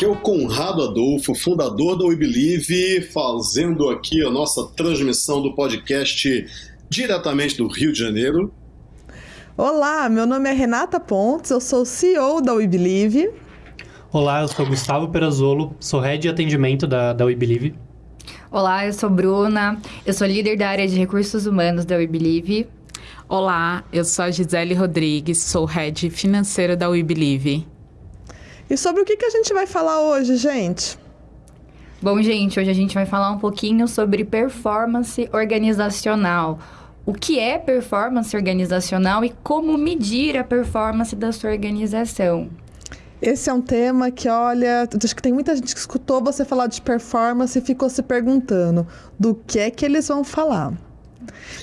Aqui é o Conrado Adolfo, fundador da We Believe, fazendo aqui a nossa transmissão do podcast diretamente do Rio de Janeiro. Olá, meu nome é Renata Pontes, eu sou CEO da We Believe. Olá, eu sou Gustavo Perazolo, sou head de atendimento da, da We Believe. Olá, eu sou Bruna, eu sou líder da área de recursos humanos da We Believe. Olá, eu sou a Gisele Rodrigues, sou head financeiro da We Believe. E sobre o que, que a gente vai falar hoje, gente? Bom, gente, hoje a gente vai falar um pouquinho sobre performance organizacional. O que é performance organizacional e como medir a performance da sua organização. Esse é um tema que, olha, acho que tem muita gente que escutou você falar de performance e ficou se perguntando do que é que eles vão falar.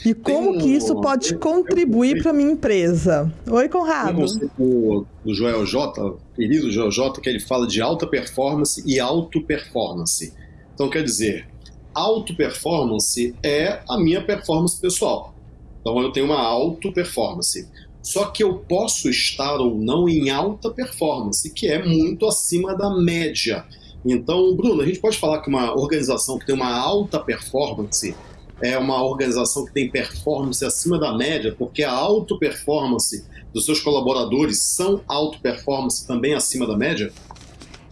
E como um, que isso pode contribuir para minha empresa? Oi, Conrado. O do Joel J, querido Joel J, que ele fala de alta performance e auto performance. Então, quer dizer, auto performance é a minha performance pessoal. Então, eu tenho uma auto performance. Só que eu posso estar ou não em alta performance, que é muito acima da média. Então, Bruno, a gente pode falar que uma organização que tem uma alta performance é uma organização que tem performance acima da média, porque a auto performance dos seus colaboradores são auto performance também acima da média?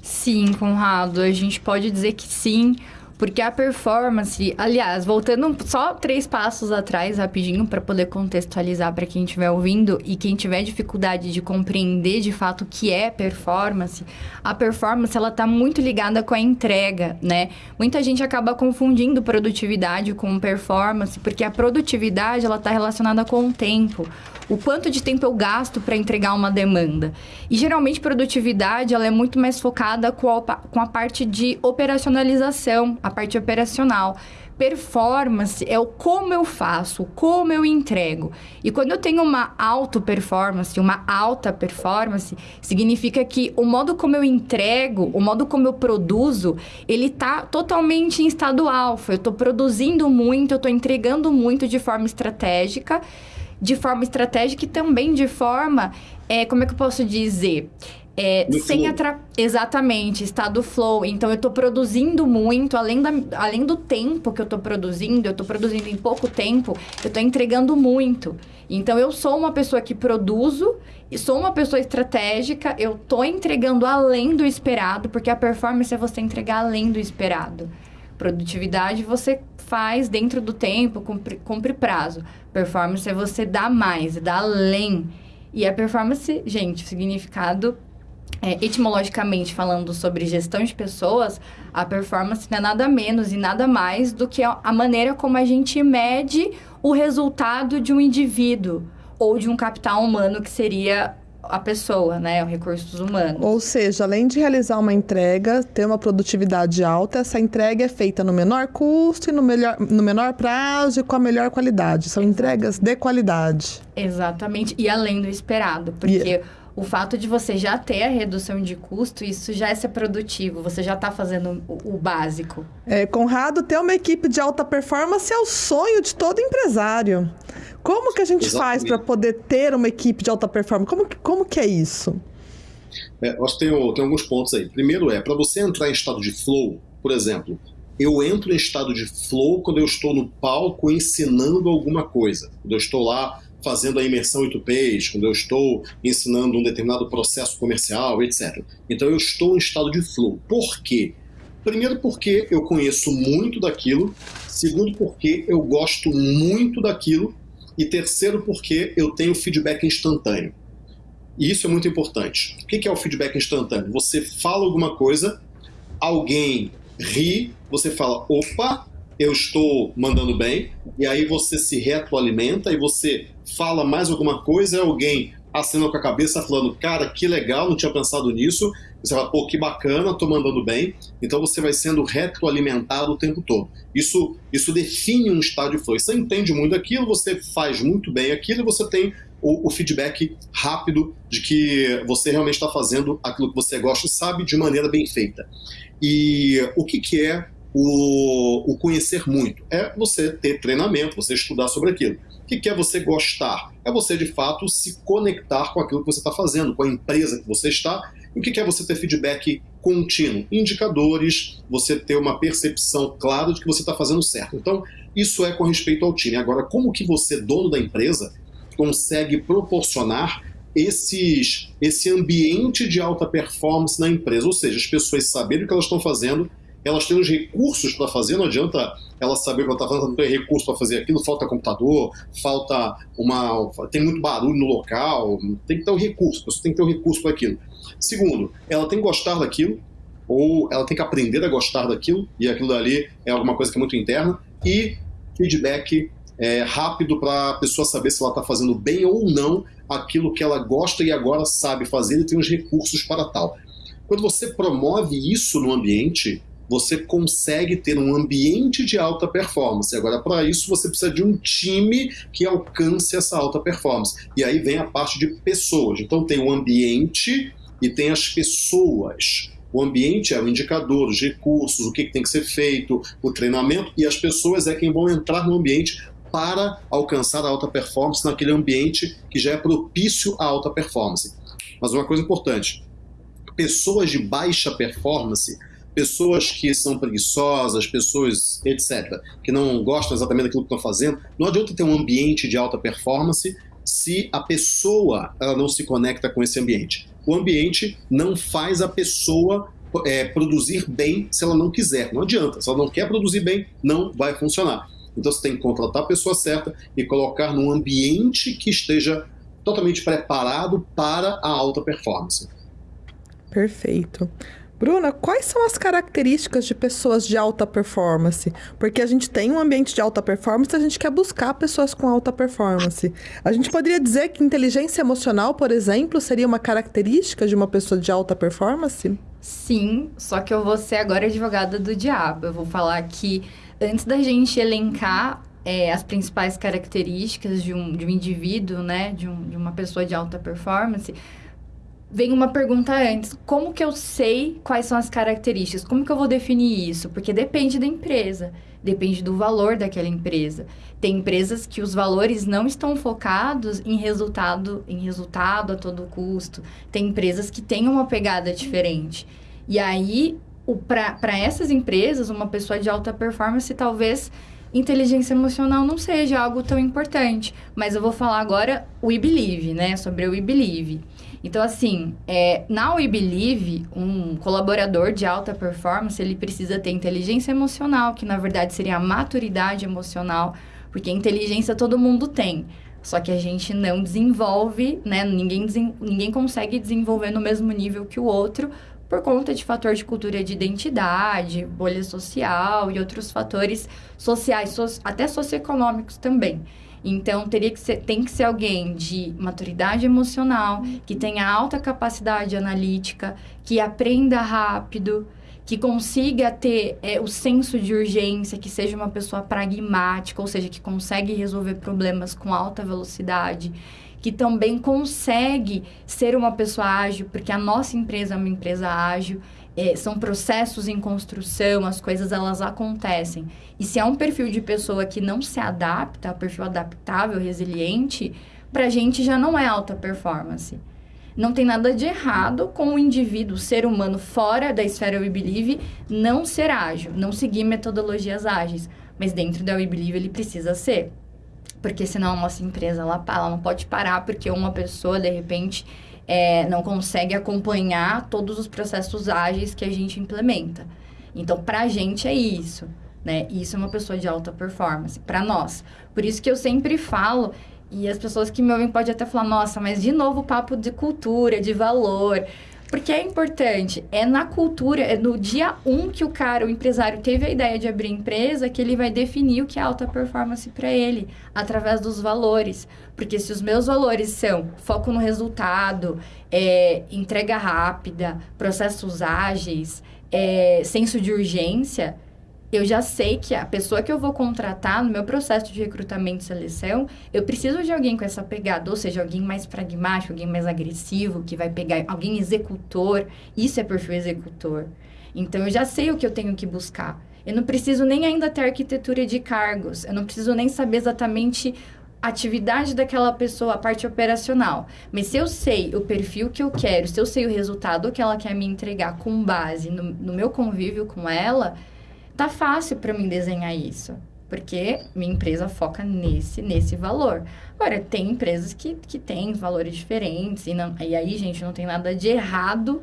Sim, Conrado, a gente pode dizer que sim, porque a performance, aliás, voltando só três passos atrás, rapidinho, para poder contextualizar para quem estiver ouvindo e quem tiver dificuldade de compreender de fato o que é performance, a performance ela está muito ligada com a entrega, né? Muita gente acaba confundindo produtividade com performance, porque a produtividade ela está relacionada com o tempo o quanto de tempo eu gasto para entregar uma demanda. E geralmente produtividade ela é muito mais focada com a, com a parte de operacionalização, a parte operacional. Performance é o como eu faço, como eu entrego. E quando eu tenho uma auto performance, uma alta performance, significa que o modo como eu entrego, o modo como eu produzo, ele está totalmente em estado alfa. Eu estou produzindo muito, eu estou entregando muito de forma estratégica de forma estratégica e também de forma, é, como é que eu posso dizer? É, sem atra... Exatamente, estado flow. Então, eu estou produzindo muito, além, da, além do tempo que eu estou produzindo, eu estou produzindo em pouco tempo, eu estou entregando muito. Então, eu sou uma pessoa que produzo, e sou uma pessoa estratégica, eu estou entregando além do esperado, porque a performance é você entregar além do esperado. Produtividade você faz dentro do tempo, cumpre, cumpre prazo. Performance é você dar mais, dar além. E a performance, gente, o significado, é, etimologicamente falando sobre gestão de pessoas, a performance não é nada menos e nada mais do que a maneira como a gente mede o resultado de um indivíduo ou de um capital humano que seria a pessoa, né, os recursos humanos. Ou seja, além de realizar uma entrega, ter uma produtividade alta, essa entrega é feita no menor custo e no, melhor, no menor prazo e com a melhor qualidade. São entregas de qualidade. Exatamente, e além do esperado, porque yeah. O fato de você já ter a redução de custo, isso já é ser produtivo, você já está fazendo o, o básico. É, Conrado, ter uma equipe de alta performance é o sonho de todo empresário. Como que a gente Exatamente. faz para poder ter uma equipe de alta performance? Como, como que é isso? É, acho que tem, tem alguns pontos aí. Primeiro é, para você entrar em estado de flow, por exemplo, eu entro em estado de flow quando eu estou no palco ensinando alguma coisa. Quando eu estou lá fazendo a imersão em tupês, quando eu estou ensinando um determinado processo comercial, etc. Então eu estou em estado de flow. Por quê? Primeiro porque eu conheço muito daquilo, segundo porque eu gosto muito daquilo e terceiro, porque eu tenho feedback instantâneo. E isso é muito importante. O que é o feedback instantâneo? Você fala alguma coisa, alguém ri, você fala, opa, eu estou mandando bem, e aí você se retroalimenta e você fala mais alguma coisa, alguém acena com a cabeça falando, cara, que legal, não tinha pensado nisso. Você fala, pô, que bacana, tô mandando bem. Então você vai sendo retroalimentado o tempo todo. Isso, isso define um estado de flow. Você entende muito aquilo, você faz muito bem aquilo e você tem o, o feedback rápido de que você realmente está fazendo aquilo que você gosta e sabe de maneira bem feita. E o que, que é o, o conhecer muito? É você ter treinamento, você estudar sobre aquilo. O que é você gostar? É você, de fato, se conectar com aquilo que você está fazendo, com a empresa que você está. E o que é você ter feedback contínuo, indicadores, você ter uma percepção clara de que você está fazendo certo. Então, isso é com respeito ao time. Agora, como que você, dono da empresa, consegue proporcionar esses, esse ambiente de alta performance na empresa? Ou seja, as pessoas saberem o que elas estão fazendo, elas têm os recursos para fazer, não adianta ela saber o que ela está fazendo, não tem recurso para fazer aquilo, falta computador, falta uma. tem muito barulho no local, tem que ter um recurso, você tem que ter um recurso para aquilo. Segundo, ela tem que gostar daquilo, ou ela tem que aprender a gostar daquilo, e aquilo dali é alguma coisa que é muito interna, e feedback é, rápido para a pessoa saber se ela está fazendo bem ou não aquilo que ela gosta e agora sabe fazer e tem os recursos para tal. Quando você promove isso no ambiente, você consegue ter um ambiente de alta performance. Agora, para isso, você precisa de um time que alcance essa alta performance. E aí vem a parte de pessoas. Então, tem o ambiente e tem as pessoas. O ambiente é o indicador, os recursos, o que tem que ser feito, o treinamento, e as pessoas é quem vão entrar no ambiente para alcançar a alta performance naquele ambiente que já é propício à alta performance. Mas uma coisa importante: pessoas de baixa performance, pessoas que são preguiçosas, pessoas, etc., que não gostam exatamente daquilo que estão fazendo, não adianta ter um ambiente de alta performance se a pessoa ela não se conecta com esse ambiente. O ambiente não faz a pessoa é, produzir bem se ela não quiser. Não adianta. Se ela não quer produzir bem, não vai funcionar. Então você tem que contratar a pessoa certa e colocar num ambiente que esteja totalmente preparado para a alta performance. Perfeito. Bruna, quais são as características de pessoas de alta performance? Porque a gente tem um ambiente de alta performance, a gente quer buscar pessoas com alta performance. A gente poderia dizer que inteligência emocional, por exemplo, seria uma característica de uma pessoa de alta performance? Sim, só que eu vou ser agora advogada do diabo. Eu vou falar que antes da gente elencar é, as principais características de um, de um indivíduo, né, de, um, de uma pessoa de alta performance, vem uma pergunta antes: como que eu sei quais são as características? Como que eu vou definir isso? Porque depende da empresa, depende do valor daquela empresa. Tem empresas que os valores não estão focados em resultado, em resultado a todo custo. Tem empresas que têm uma pegada diferente. E aí, para essas empresas, uma pessoa de alta performance talvez inteligência emocional não seja algo tão importante. Mas eu vou falar agora o We Believe, né? Sobre o We Believe. Então, assim, é, na We Believe, um colaborador de alta performance, ele precisa ter inteligência emocional, que na verdade seria a maturidade emocional, porque inteligência todo mundo tem. Só que a gente não desenvolve, né? Ninguém, ninguém consegue desenvolver no mesmo nível que o outro por conta de fator de cultura de identidade, bolha social e outros fatores sociais, so, até socioeconômicos também. Então, teria que ser, tem que ser alguém de maturidade emocional, que tenha alta capacidade analítica, que aprenda rápido, que consiga ter é, o senso de urgência, que seja uma pessoa pragmática, ou seja, que consegue resolver problemas com alta velocidade, que também consegue ser uma pessoa ágil, porque a nossa empresa é uma empresa ágil é, são processos em construção, as coisas elas acontecem. E se é um perfil de pessoa que não se adapta, perfil adaptável, resiliente, para a gente já não é alta performance. Não tem nada de errado com o indivíduo, o ser humano fora da esfera We Believe, não ser ágil, não seguir metodologias ágeis. Mas dentro da We Believe ele precisa ser. Porque senão a nossa empresa ela, ela não pode parar porque uma pessoa, de repente, é, não consegue acompanhar todos os processos ágeis que a gente implementa. Então, para a gente é isso, né? Isso é uma pessoa de alta performance, para nós. Por isso que eu sempre falo, e as pessoas que me ouvem podem até falar, nossa, mas de novo papo de cultura, de valor. Porque é importante, é na cultura, é no dia um que o cara, o empresário, teve a ideia de abrir empresa, que ele vai definir o que é alta performance para ele, através dos valores. Porque se os meus valores são foco no resultado, é, entrega rápida, processos ágeis, é, senso de urgência, eu já sei que a pessoa que eu vou contratar no meu processo de recrutamento e seleção, eu preciso de alguém com essa pegada, ou seja, alguém mais pragmático, alguém mais agressivo, que vai pegar alguém executor. Isso é perfil executor. Então eu já sei o que eu tenho que buscar. Eu não preciso nem ainda ter arquitetura de cargos, eu não preciso nem saber exatamente atividade daquela pessoa, a parte operacional. Mas se eu sei o perfil que eu quero, se eu sei o resultado que ela quer me entregar com base no, no meu convívio com ela, tá fácil para mim desenhar isso. Porque minha empresa foca nesse, nesse valor. Agora, tem empresas que, que têm valores diferentes. E, não, e aí, gente, não tem nada de errado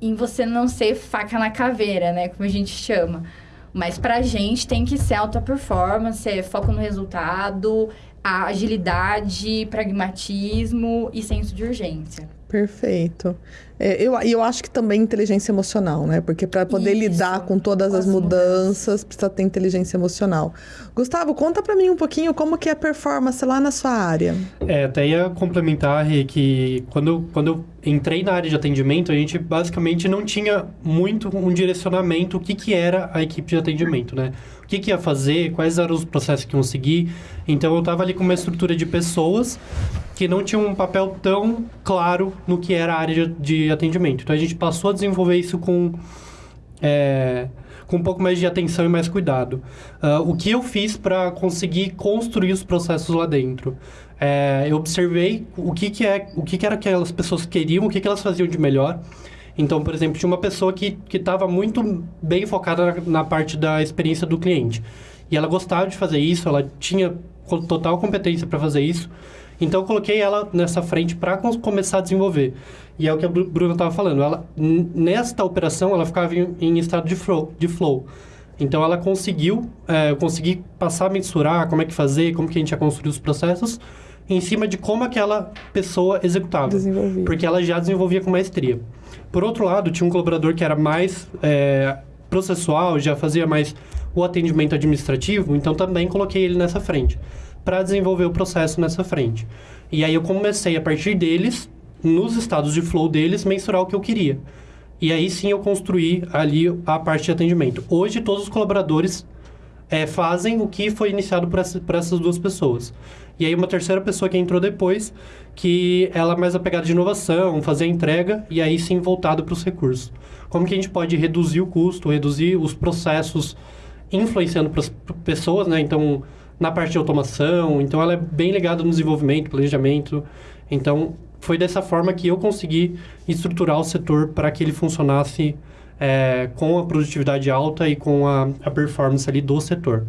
em você não ser faca na caveira, né? Como a gente chama. Mas pra gente tem que ser alta performance, é foco no resultado, agilidade, pragmatismo e senso de urgência. Perfeito. É, eu, eu acho que também inteligência emocional, né? Porque para poder Isso, lidar com todas com as, mudanças, mudanças, precisa ter inteligência emocional. Gustavo, conta para mim um pouquinho como que é a performance lá na sua área. É, até ia complementar, Rê, que quando, quando eu entrei na área de atendimento, a gente basicamente não tinha muito um direcionamento o que, que era a equipe de atendimento, né? O que, que ia fazer, quais eram os processos que iam seguir. Então, eu estava ali com uma estrutura de pessoas que não tinham um papel tão claro no que era a área de, de atendimento. Então, a gente passou a desenvolver isso com... É, com um pouco mais de atenção e mais cuidado. Uh, o que eu fiz para conseguir construir os processos lá dentro? É, eu observei o que, que, é, o que, que era que aquelas pessoas queriam, o que, que elas faziam de melhor. Então, por exemplo, tinha uma pessoa que estava muito bem focada na, na, parte da experiência do cliente. E ela gostava de fazer isso, ela tinha total competência para fazer isso. Então, eu coloquei ela nessa frente para começar a desenvolver. E é o que a Bruna estava falando. Ela, nesta operação, ela ficava em, em estado de flow, de flow. Então, ela conseguiu é, conseguir passar a mensurar como é que fazer, como que a gente ia construir os processos, em cima de como aquela pessoa executava. Desenvolvia. Porque ela já desenvolvia com maestria. Por outro lado, tinha um colaborador que era mais é, processual, já fazia mais o atendimento administrativo, então também coloquei ele nessa frente, para desenvolver o processo nessa frente. E aí eu comecei, a partir deles, nos estados de flow deles, mensurar o que eu queria. E aí sim eu construí ali a parte de atendimento. Hoje todos os colaboradores é, fazem o que foi iniciado por, essa, por essas duas pessoas. E aí uma terceira pessoa que entrou depois, que ela é mais apegada de inovação, fazer a entrega e aí sim voltado para os recursos. Como que a gente pode reduzir o custo, reduzir os processos influenciando para as pessoas, né? Então, na parte de automação, então ela é bem ligada no desenvolvimento, planejamento. Então, foi dessa forma que eu consegui estruturar o setor para que ele funcionasse é, com a produtividade alta e com a, a performance ali do setor.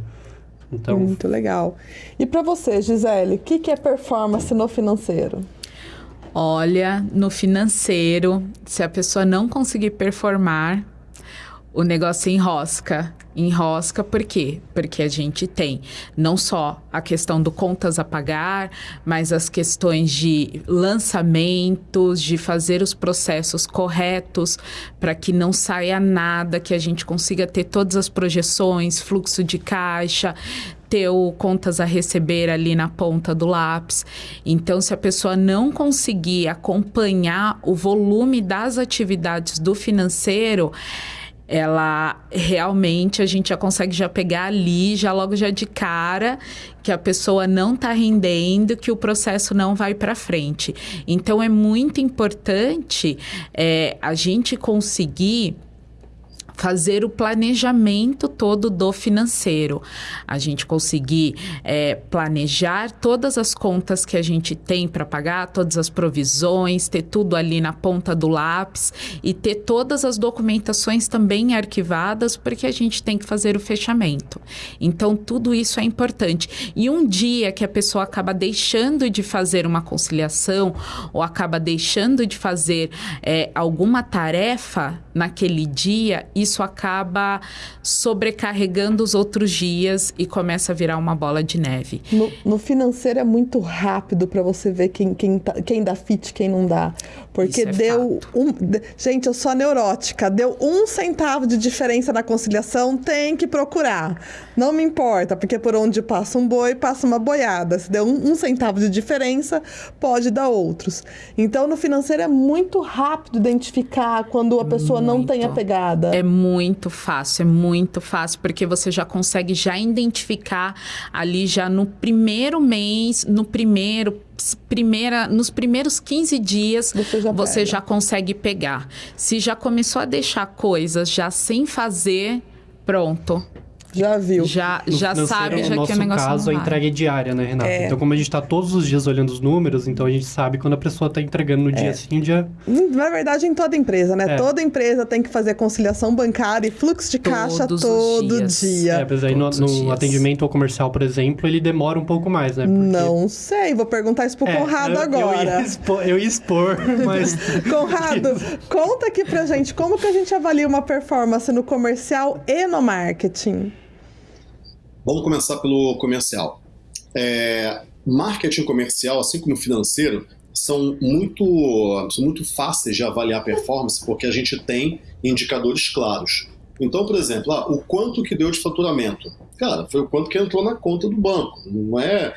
Então... Muito legal. E para você, Gisele, o que, que é performance no financeiro? Olha, no financeiro, se a pessoa não conseguir performar, o negócio enrosca. Enrosca por quê? Porque a gente tem não só a questão do contas a pagar, mas as questões de lançamentos, de fazer os processos corretos para que não saia nada, que a gente consiga ter todas as projeções, fluxo de caixa, ter o contas a receber ali na ponta do lápis. Então, se a pessoa não conseguir acompanhar o volume das atividades do financeiro, ela realmente a gente já consegue já pegar ali, já logo já de cara, que a pessoa não está rendendo, que o processo não vai para frente. Então é muito importante é, a gente conseguir fazer o planejamento todo do financeiro. A gente conseguir é, planejar todas as contas que a gente tem para pagar, todas as provisões, ter tudo ali na ponta do lápis e ter todas as documentações também arquivadas, porque a gente tem que fazer o fechamento. Então, tudo isso é importante. E um dia que a pessoa acaba deixando de fazer uma conciliação ou acaba deixando de fazer é, alguma tarefa naquele dia, isso acaba sobrecarregando os outros dias e começa a virar uma bola de neve. No, no financeiro é muito rápido para você ver quem, quem, tá, quem dá fit, quem não dá. Porque é deu fato. um. Gente, eu sou neurótica. Deu um centavo de diferença na conciliação, tem que procurar. Não me importa, porque por onde passa um boi, passa uma boiada. Se deu um, um centavo de diferença, pode dar outros. Então, no financeiro é muito rápido identificar quando a pessoa muito. não tem a pegada. É muito fácil, é muito fácil, porque você já consegue já identificar ali já no primeiro mês, no primeiro primeira, nos primeiros 15 dias você, já, você já, consegue pegar. Se já começou a deixar coisas já sem fazer, pronto. Já viu. Já, já sabe, já no que o negócio caso, não a entrega é diária, né, Renata? É. Então, como a gente está todos os dias olhando os números, então a gente sabe quando a pessoa está entregando no dia sim, dia... Na verdade, em toda empresa, né? É. Toda empresa tem que fazer conciliação bancária e fluxo de caixa Todos os todo dias. dia. É, mas aí no, Todos os no atendimento ao comercial, por exemplo, ele demora um pouco mais, né? Porque- Não sei, vou perguntar isso pro É, Conrado eu- Eu agora. ia expor, eu ia expor mas... Conrado, conta aqui pra gente como que a gente avalia uma performance no comercial e no marketing. Vamos começar pelo comercial. É, marketing comercial, assim como financeiro, são muito, são muito fáceis de avaliar performance porque a gente tem indicadores claros. Então, por exemplo, ah, o quanto que deu de faturamento? Cara, foi o quanto que entrou na conta do banco. Não é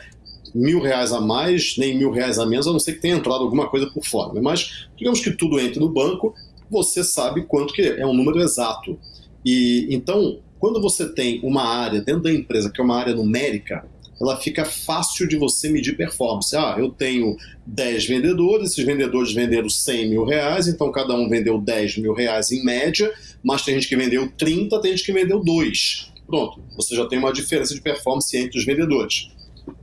mil reais a mais, nem mil reais a menos, a não ser que tenha entrado alguma coisa por fora. Mas digamos que tudo entre no banco, você sabe quanto que é, é um número exato. E então, quando você tem uma área dentro da empresa que é uma área numérica, ela fica fácil de você medir performance. Ah, eu tenho 10 vendedores, esses vendedores venderam 100 mil reais, então cada um vendeu 10 mil reais em média, mas tem gente que vendeu 30, tem gente que vendeu 2. Pronto, você já tem uma diferença de performance entre os vendedores.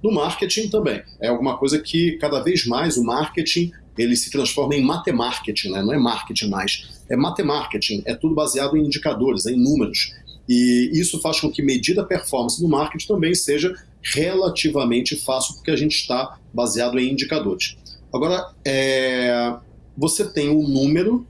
No marketing também. É alguma coisa que cada vez mais o marketing ele se transforma em matemarketing, né? não é marketing mais. É matemarketing, é tudo baseado em indicadores, em números. E isso faz com que medir a performance do marketing também seja relativamente fácil, porque a gente está baseado em indicadores. Agora, é, você tem o um número.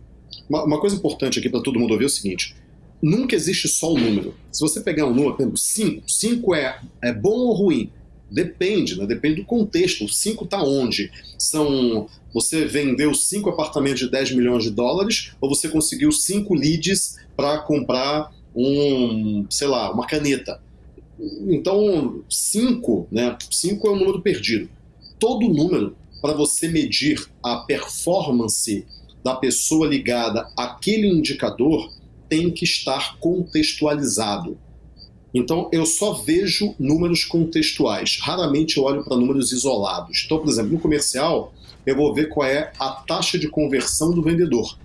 Uma, uma coisa importante aqui para todo mundo ouvir é o seguinte: nunca existe só o número. Se você pegar um número, por exemplo, 5, 5 é, é bom ou ruim? Depende, né? depende do contexto. O 5 está onde? São. Você vendeu 5 apartamentos de 10 milhões de dólares ou você conseguiu 5 leads para comprar um, sei lá, uma caneta. Então, 5, né? 5 é um número perdido. Todo número, para você medir a performance da pessoa ligada àquele indicador, tem que estar contextualizado. Então, eu só vejo números contextuais. Raramente eu olho para números isolados. Então, por exemplo, no comercial, eu vou ver qual é a taxa de conversão do vendedor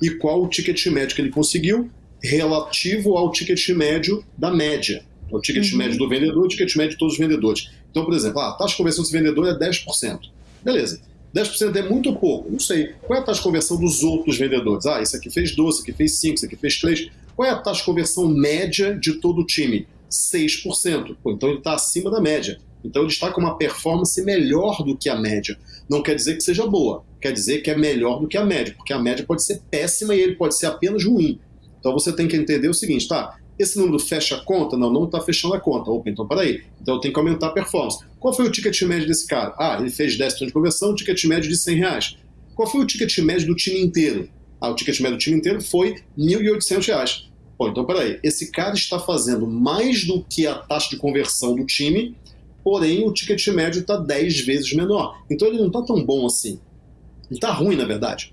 e qual o ticket médio que ele conseguiu relativo ao ticket médio da média. O ticket uhum. médio do vendedor e o ticket médio de todos os vendedores. Então, por exemplo, a taxa de conversão desse vendedor é 10%. Beleza. 10% é muito pouco. Não sei. Qual é a taxa de conversão dos outros vendedores? Ah, esse aqui fez 12, esse aqui fez 5, esse aqui fez 3. Qual é a taxa de conversão média de todo o time? 6%. Pô, então ele está acima da média. Então ele está com uma performance melhor do que a média. Não quer dizer que seja boa, quer dizer que é melhor do que a média, porque a média pode ser péssima e ele pode ser apenas ruim. Então você tem que entender o seguinte, tá? Esse número fecha a conta? Não, não está fechando a conta. Opa, então peraí. Então eu tenho que aumentar a performance. Qual foi o ticket médio desse cara? Ah, ele fez 10% de conversão, ticket médio de 100 reais. Qual foi o ticket médio do time inteiro? Ah, o ticket médio do time inteiro foi 1.800 reais. Pô, então peraí. Esse cara está fazendo mais do que a taxa de conversão do time, porém o ticket médio está 10 vezes menor. Então ele não está tão bom assim. Ele está ruim, na verdade.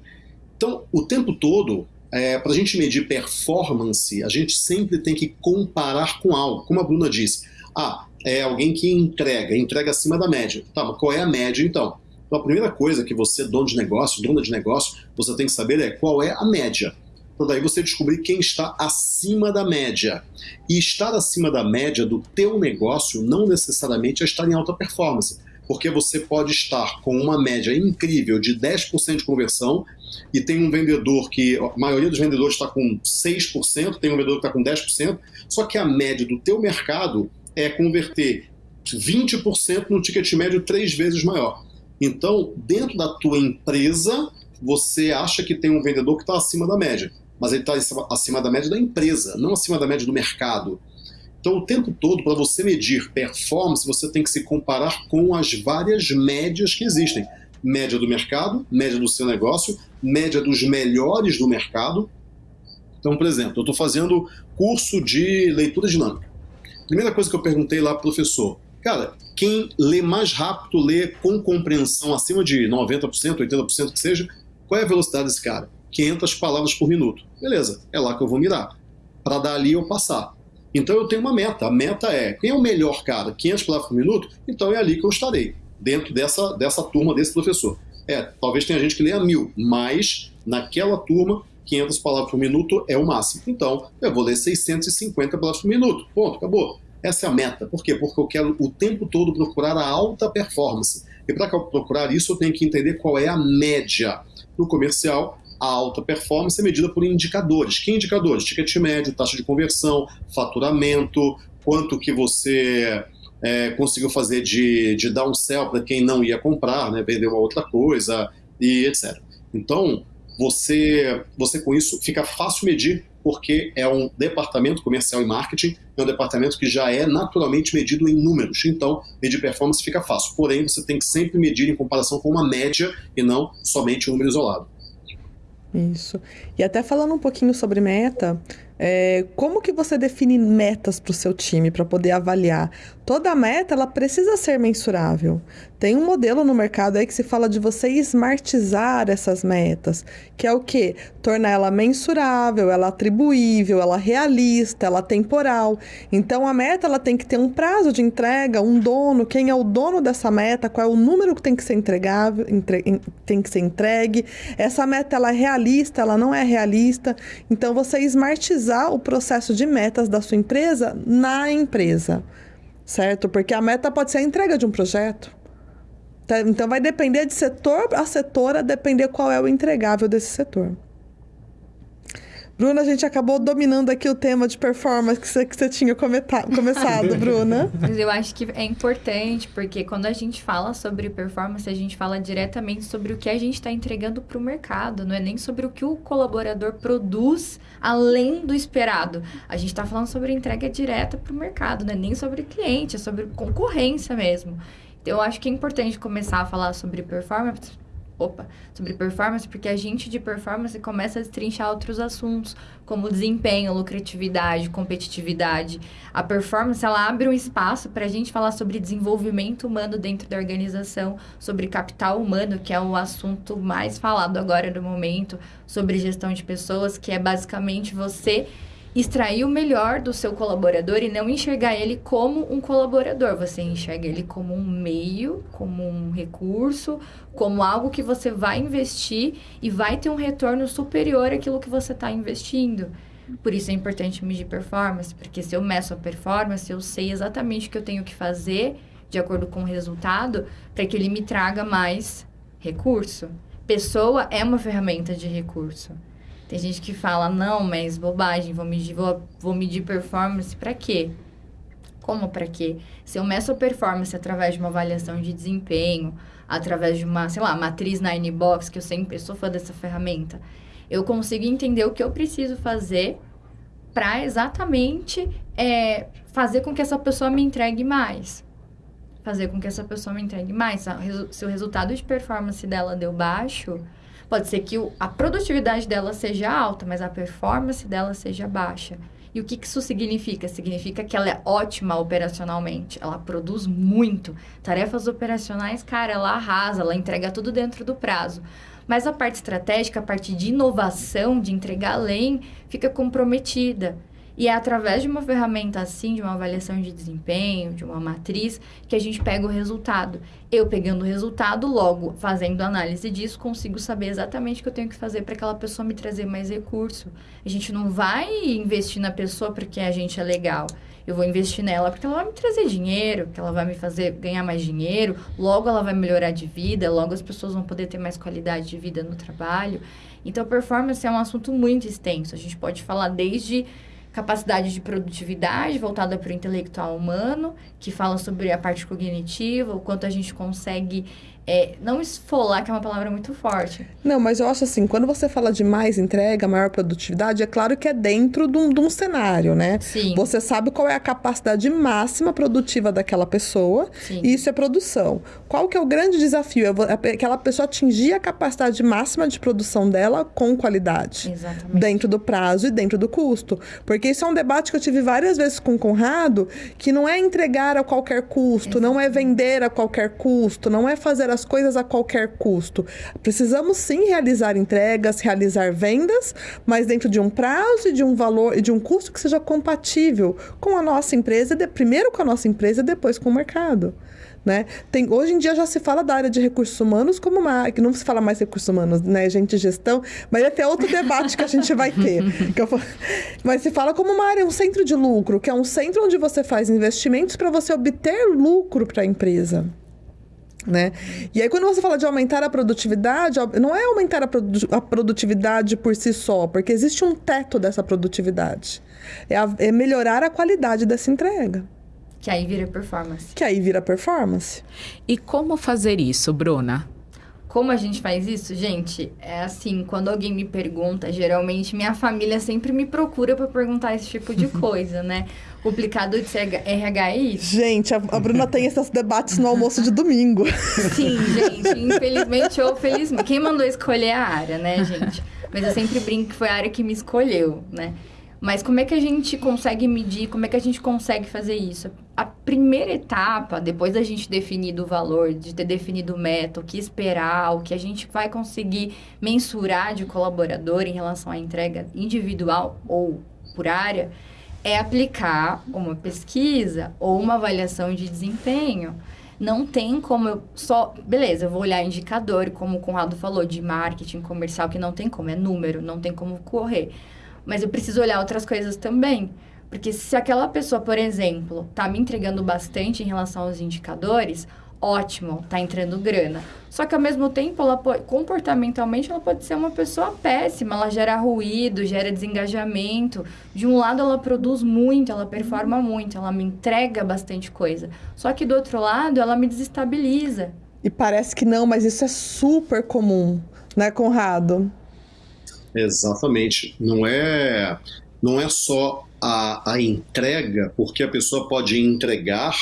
Então, o tempo todo, é, para a gente medir performance, a gente sempre tem que comparar com algo. Como a Bruna disse, ah, é alguém que entrega, entrega acima da média. Tá, mas qual é a média então? Então a primeira coisa que você, dono de negócio, dona de negócio, você tem que saber é qual é a média. Para daí você descobrir quem está acima da média. E estar acima da média do teu negócio não necessariamente é estar em alta performance porque você pode estar com uma média incrível de 10% de conversão e tem um vendedor que a maioria dos vendedores está com 6%, tem um vendedor que está com 10%, só que a média do teu mercado é converter 20% no ticket médio três vezes maior. Então, dentro da tua empresa, você acha que tem um vendedor que está acima da média, mas ele está acima da média da empresa, não acima da média do mercado. Então, o tempo todo, para você medir performance, você tem que se comparar com as várias médias que existem. Média do mercado, média do seu negócio, média dos melhores do mercado. Então, por exemplo, eu estou fazendo curso de leitura dinâmica. Primeira coisa que eu perguntei lá para o professor, cara, quem lê mais rápido, lê com compreensão acima de 90%, 80% que seja, qual é a velocidade desse cara? 500 palavras por minuto. Beleza, é lá que eu vou mirar. Para dali eu passar. Então eu tenho uma meta. A meta é, quem é o melhor cara? 500 palavras por minuto? Então é ali que eu estarei, dentro dessa, dessa turma, desse professor. É, talvez tenha gente que leia mil, mas naquela turma, 500 palavras por minuto é o máximo. Então, eu vou ler 650 palavras por minuto. Ponto, acabou. Essa é a meta. Por quê? Porque eu quero o tempo todo procurar a alta performance. E para procurar isso, eu tenho que entender qual é a média. No comercial, a alta performance é medida por indicadores. Que indicadores? Ticket médio, taxa de conversão, faturamento, quanto que você é, conseguiu fazer de, de downsell para quem não ia comprar, né, vender uma outra coisa e etc. Então, você, você com isso fica fácil medir porque é um departamento comercial e marketing, é um departamento que já é naturalmente medido em números. Então, medir performance fica fácil. Porém, você tem que sempre medir em comparação com uma média e não somente um número isolado. Isso. E até falando um pouquinho sobre meta, é, como que você define metas para o seu time para poder avaliar? Toda meta ela precisa ser mensurável. Tem um modelo no mercado aí que se fala de você smartizar essas metas, que é o que? Tornar ela mensurável, ela atribuível, ela realista, ela temporal. Então a meta ela tem que ter um prazo de entrega, um dono, quem é o dono dessa meta, qual é o número que tem que ser entregável, entre, tem que ser entregue. Essa meta ela é realista, ela não é realista. Então você smartizar o processo de metas da sua empresa na empresa. Certo? Porque a meta pode ser a entrega de um projeto. Tá? Então vai depender de setor a setor, a depender qual é o entregável desse setor. Bruna, a gente acabou dominando aqui o tema de performance que você, que você tinha começado, Bruna. Mas eu acho que é importante, porque quando a gente fala sobre performance, a gente fala diretamente sobre o que a gente está entregando para o mercado, não é nem sobre o que o colaborador produz além do esperado. A gente está falando sobre entrega direta para o mercado, não é nem sobre cliente, é sobre concorrência mesmo. Então, eu acho que é importante começar a falar sobre performance, opa, sobre performance, porque a gente de performance começa a destrinchar outros assuntos, como desempenho, lucratividade, competitividade. A performance, ela abre um espaço para a gente falar sobre desenvolvimento humano dentro da organização, sobre capital humano, que é o assunto mais falado agora no momento, sobre gestão de pessoas, que é basicamente você extrair o melhor do seu colaborador e não enxergar ele como um colaborador. Você enxerga ele como um meio, como um recurso, como algo que você vai investir e vai ter um retorno superior àquilo que você está investindo. Por isso é importante medir performance, porque se eu meço a performance, eu sei exatamente o que eu tenho que fazer de acordo com o resultado para que ele me traga mais recurso. Pessoa é uma ferramenta de recurso. Tem gente que fala, não, mas bobagem, vou medir, vou, vou medir performance para quê? Como para quê? Se eu meço a performance através de uma avaliação de desempenho, através de uma, sei lá, matriz Nine Box, que eu sempre sou fã dessa ferramenta, eu consigo entender o que eu preciso fazer para exatamente é, fazer com que essa pessoa me entregue mais. Fazer com que essa pessoa me entregue mais. Se o resultado de performance dela deu baixo, Pode ser que o, a produtividade dela seja alta, mas a performance dela seja baixa. E o que, que isso significa? Significa que ela é ótima operacionalmente, ela produz muito. Tarefas operacionais, cara, ela arrasa, ela entrega tudo dentro do prazo. Mas a parte estratégica, a parte de inovação, de entregar além, fica comprometida. E é através de uma ferramenta assim, de uma avaliação de desempenho, de uma matriz, que a gente pega o resultado. Eu pegando o resultado, logo fazendo análise disso, consigo saber exatamente o que eu tenho que fazer para aquela pessoa me trazer mais recurso. A gente não vai investir na pessoa porque a gente é legal. Eu vou investir nela porque ela vai me trazer dinheiro, que ela vai me fazer ganhar mais dinheiro, logo ela vai melhorar de vida, logo as pessoas vão poder ter mais qualidade de vida no trabalho. Então, performance é um assunto muito extenso. A gente pode falar desde capacidade de produtividade voltada para o intelectual humano, que fala sobre a parte cognitiva, o quanto a gente consegue é, não esfolar, que é uma palavra muito forte. Não, mas eu acho assim, quando você fala de mais entrega, maior produtividade, é claro que é dentro de um, de um cenário, né? Sim. Você sabe qual é a capacidade máxima produtiva daquela pessoa, Sim. e isso é produção. Qual que é o grande desafio? É aquela pessoa atingir a capacidade máxima de produção dela com qualidade. Exatamente. Dentro do prazo e dentro do custo. Porque isso é um debate que eu tive várias vezes com o Conrado, que não é entregar a qualquer custo, Exatamente. não é vender a qualquer custo, não é fazer as as coisas a qualquer custo. Precisamos sim realizar entregas, realizar vendas, mas dentro de um prazo e de um valor e de um custo que seja compatível com a nossa empresa, de, primeiro com a nossa empresa e depois com o mercado. Né? Tem, hoje em dia já se fala da área de recursos humanos como uma que não se fala mais recursos humanos, né, gente, gestão, mas é até outro debate que a gente vai ter. Eu, mas se fala como uma área, um centro de lucro, que é um centro onde você faz investimentos para você obter lucro para a empresa. Né? E aí, quando você fala de aumentar a produtividade, não é aumentar a, produ a produtividade por si só, porque existe um teto dessa produtividade. É, a, é melhorar a qualidade dessa entrega. Que aí vira performance. Que aí vira performance. E como fazer isso, Bruna? Como a gente faz isso? Gente, é assim, quando alguém me pergunta, geralmente minha família sempre me procura para perguntar esse tipo de coisa, né? Complicado de ser RH é isso. Gente, a, a Bruna tem esses debates no almoço de domingo. Sim, gente, infelizmente ou felizmente. Quem mandou escolher a área, né, gente? Mas eu sempre brinco que foi a área que me escolheu, né? Mas como é que a gente consegue medir, como é que a gente consegue fazer isso? A primeira etapa, depois da gente definir o valor, de ter definido o método, o que esperar, o que a gente vai conseguir mensurar de colaborador em relação à entrega individual ou por área, é aplicar uma pesquisa ou uma avaliação de desempenho. Não tem como eu só. Beleza, eu vou olhar indicador, como o Conrado falou, de marketing comercial, que não tem como, é número, não tem como correr. Mas eu preciso olhar outras coisas também. Porque se aquela pessoa, por exemplo, está me entregando bastante em relação aos indicadores, ótimo, está entrando grana. Só que ao mesmo tempo, ela pode, comportamentalmente, ela pode ser uma pessoa péssima. Ela gera ruído, gera desengajamento. De um lado, ela produz muito, ela performa muito, ela me entrega bastante coisa. Só que do outro lado, ela me desestabiliza. E parece que não, mas isso é super comum, né, Conrado? Exatamente. Não é, não é só a, a entrega, porque a pessoa pode entregar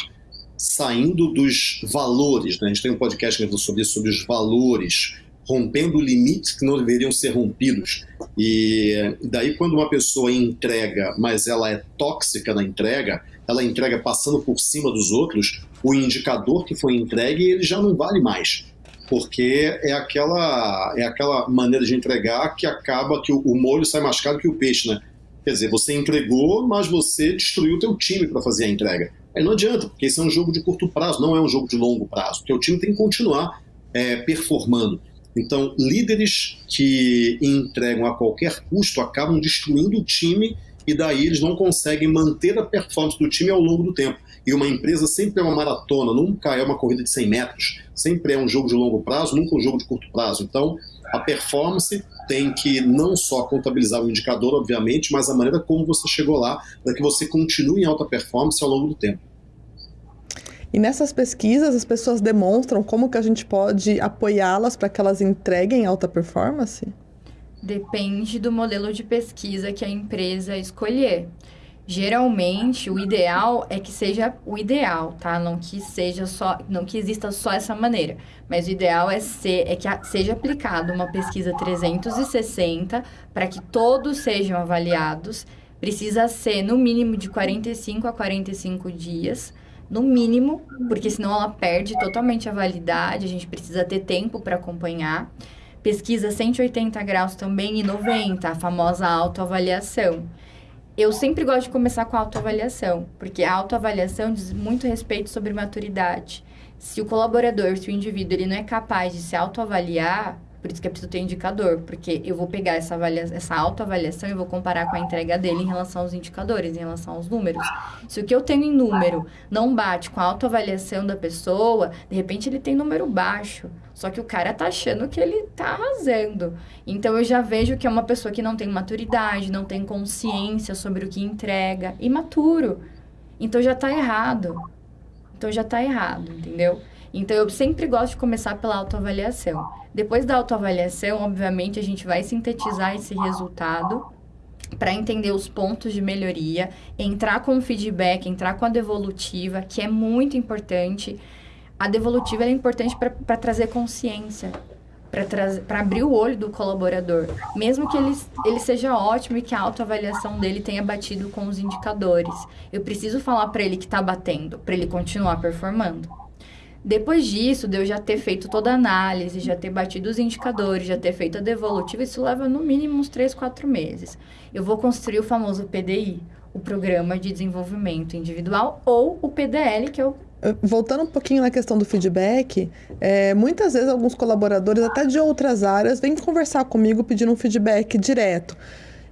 saindo dos valores. Né? A gente tem um podcast que sobre isso, sobre os valores, rompendo limites que não deveriam ser rompidos. E daí, quando uma pessoa entrega, mas ela é tóxica na entrega, ela entrega passando por cima dos outros, o indicador que foi entregue ele já não vale mais porque é aquela, é aquela maneira de entregar que acaba que o, o molho sai mais caro que o peixe, né? Quer dizer, você entregou, mas você destruiu o teu time para fazer a entrega. Aí não adianta, porque esse é um jogo de curto prazo, não é um jogo de longo prazo. Porque o time tem que continuar é, performando. Então, líderes que entregam a qualquer custo acabam destruindo o time e daí eles não conseguem manter a performance do time ao longo do tempo. E uma empresa sempre é uma maratona, nunca é uma corrida de 100 metros, sempre é um jogo de longo prazo, nunca um jogo de curto prazo. Então, a performance tem que não só contabilizar o indicador, obviamente, mas a maneira como você chegou lá, para que você continue em alta performance ao longo do tempo. E nessas pesquisas, as pessoas demonstram como que a gente pode apoiá-las para que elas entreguem alta performance? Depende do modelo de pesquisa que a empresa escolher. Geralmente, o ideal é que seja o ideal, tá? Não que seja só, não que exista só essa maneira, mas o ideal é ser é que seja aplicada uma pesquisa 360 para que todos sejam avaliados. Precisa ser no mínimo de 45 a 45 dias, no mínimo, porque senão ela perde totalmente a validade, a gente precisa ter tempo para acompanhar. Pesquisa 180 graus também e 90, a famosa autoavaliação eu sempre gosto de começar com a autoavaliação, porque a autoavaliação diz muito respeito sobre maturidade. Se o colaborador, se o indivíduo, ele não é capaz de se autoavaliar, por isso que é preciso ter indicador, porque eu vou pegar essa, essa autoavaliação e vou comparar com a entrega dele em relação aos indicadores, em relação aos números. Se o que eu tenho em número não bate com a autoavaliação da pessoa, de repente ele tem número baixo. Só que o cara tá achando que ele tá arrasando. Então eu já vejo que é uma pessoa que não tem maturidade, não tem consciência sobre o que entrega, imaturo. Então já tá errado. Então já tá errado, entendeu? Então, eu sempre gosto de começar pela autoavaliação. Depois da autoavaliação, obviamente, a gente vai sintetizar esse resultado para entender os pontos de melhoria, entrar com o feedback, entrar com a devolutiva, que é muito importante. A devolutiva é importante para trazer consciência, para abrir o olho do colaborador, mesmo que ele, ele seja ótimo e que a autoavaliação dele tenha batido com os indicadores. Eu preciso falar para ele que está batendo, para ele continuar performando. Depois disso, de eu já ter feito toda a análise, já ter batido os indicadores, já ter feito a devolutiva, isso leva no mínimo uns 3, 4 meses. Eu vou construir o famoso PDI, o Programa de Desenvolvimento Individual, ou o PDL, que é o voltando um pouquinho na questão do feedback, é, muitas vezes alguns colaboradores, até de outras áreas, vêm conversar comigo pedindo um feedback direto.